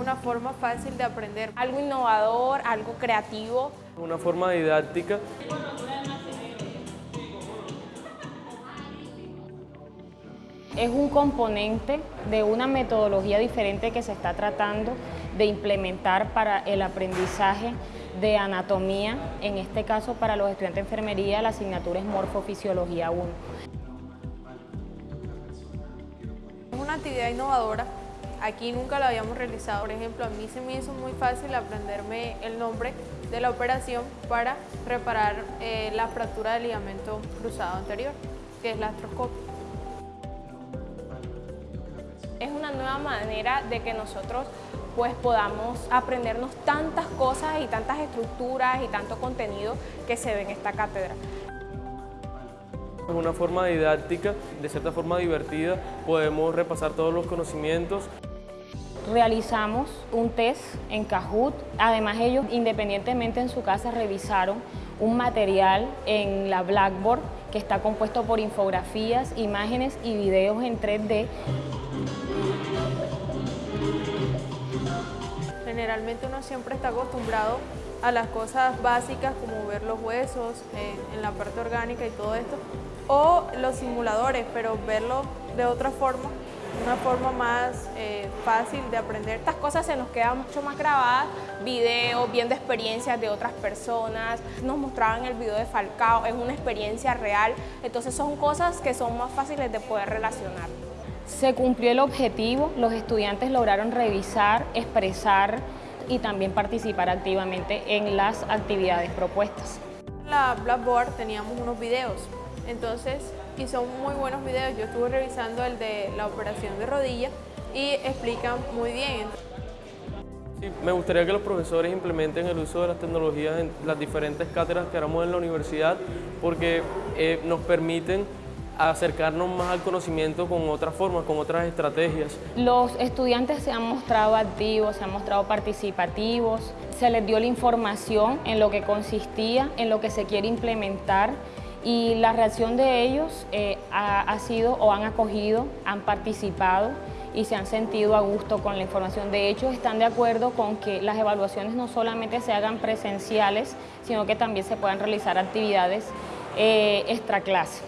una forma fácil de aprender. Algo innovador, algo creativo. Una forma didáctica. Es un componente de una metodología diferente que se está tratando de implementar para el aprendizaje de anatomía, en este caso para los estudiantes de enfermería, la asignatura es Morfofisiología 1. Es una actividad innovadora, aquí nunca la habíamos realizado. Por ejemplo, a mí se me hizo muy fácil aprenderme el nombre de la operación para reparar eh, la fractura del ligamento cruzado anterior, que es la artroscopia. Es una nueva manera de que nosotros pues podamos aprendernos tantas cosas y tantas estructuras y tanto contenido que se ve en esta cátedra. Es una forma didáctica, de cierta forma divertida, podemos repasar todos los conocimientos. Realizamos un test en Kahoot, además ellos independientemente en su casa revisaron un material en la Blackboard que está compuesto por infografías, imágenes y videos en 3D Generalmente uno siempre está acostumbrado a las cosas básicas como ver los huesos eh, en la parte orgánica y todo esto, o los simuladores, pero verlo de otra forma, una forma más eh, fácil de aprender. Estas cosas se nos quedan mucho más grabadas, videos, viendo experiencias de otras personas, nos mostraban el video de Falcao, es una experiencia real, entonces son cosas que son más fáciles de poder relacionar. Se cumplió el objetivo, los estudiantes lograron revisar, expresar y también participar activamente en las actividades propuestas. En la Blackboard teníamos unos videos, entonces y son muy buenos videos. Yo estuve revisando el de la operación de rodilla y explican muy bien. me gustaría que los profesores implementen el uso de las tecnologías en las diferentes cátedras que haremos en la universidad porque eh, nos permiten acercarnos más al conocimiento con otras formas, con otras estrategias. Los estudiantes se han mostrado activos, se han mostrado participativos, se les dio la información en lo que consistía, en lo que se quiere implementar y la reacción de ellos eh, ha, sido o han acogido, han participado y se han sentido a gusto con la información. De hecho, están de acuerdo con que las evaluaciones no solamente se hagan presenciales, sino que también se puedan realizar actividades eh, extra clase.